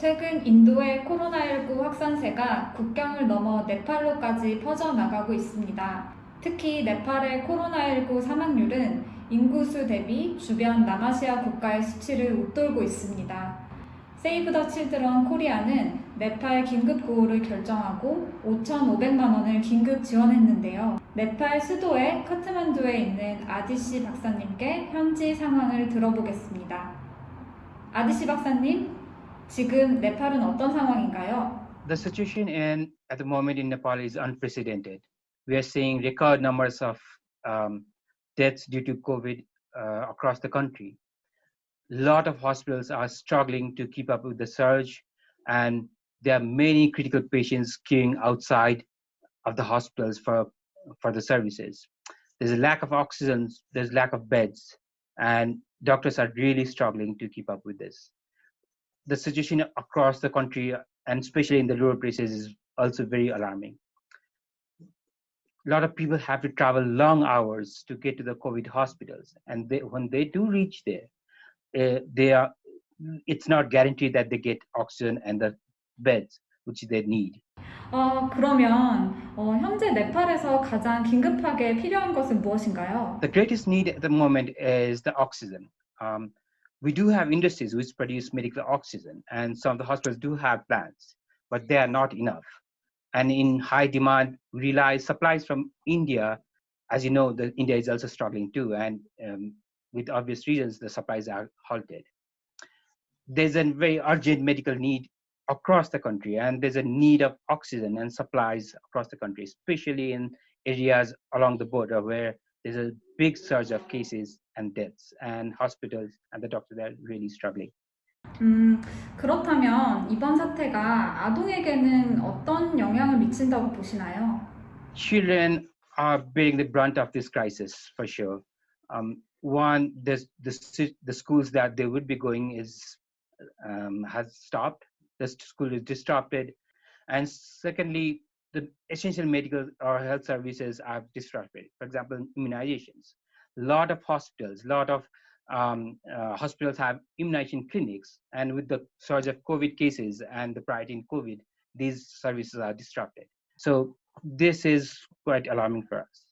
최근 인도의 코로나19 확산세가 국경을 넘어 네팔로까지 퍼져나가고 있습니다. 특히 네팔의 코로나19 사망률은 인구수 대비 주변 남아시아 국가의 수치를 웃돌고 있습니다. 세이브 더 칠드런 코리아는 네팔 긴급 구호를 결정하고 5,500만 원을 긴급 지원했는데요. 네팔 수도의 카트만두에 있는 아디씨 박사님께 현지 상황을 들어보겠습니다. 아디씨 박사님, 지금 네팔은 어떤 상황인가요? The situation in at the moment in Nepal is unprecedented. We are seeing record numbers of um, deaths due to COVID uh, across the country. A lot of hospitals are struggling to keep up with the surge, and there are many critical patients queuing outside of the hospitals for, for the services. There's a lack of oxygen, there's lack of beds, and doctors are really struggling to keep up with this. The situation across the country, and especially in the rural places, is also very alarming. A lot of people have to travel long hours to get to the COVID hospitals, and they, when they do reach there, uh, they are it's not guaranteed that they get oxygen and the beds which they need. 어, 그러면 어, 현재 네팔에서 가장 긴급하게 필요한 것은 무엇인가요? The greatest need at the moment is the oxygen. Um, we do have industries which produce medical oxygen, and some of the hospitals do have plants, but they are not enough. And in high demand, we rely supplies from India. As you know, the India is also struggling too, and um, with obvious reasons, the supplies are halted. There's a very urgent medical need across the country, and there's a need of oxygen and supplies across the country, especially in areas along the border where there's a big surge of cases and deaths, and hospitals and the doctors are really struggling. 음, 그렇다면 이번 사태가 아동에게는 어떤 영향을 미친다고 보시나요? Children are bearing the brunt of this crisis for sure. Um, one, the, the, the schools that they would be going is um, has stopped. The school is disrupted, and secondly, the essential medical or health services are disrupted. For example, immunizations. A lot of hospitals, a lot of um, uh, hospitals have immunization clinics, and with the surge of COVID cases and the priority in COVID, these services are disrupted. So this is quite alarming for us.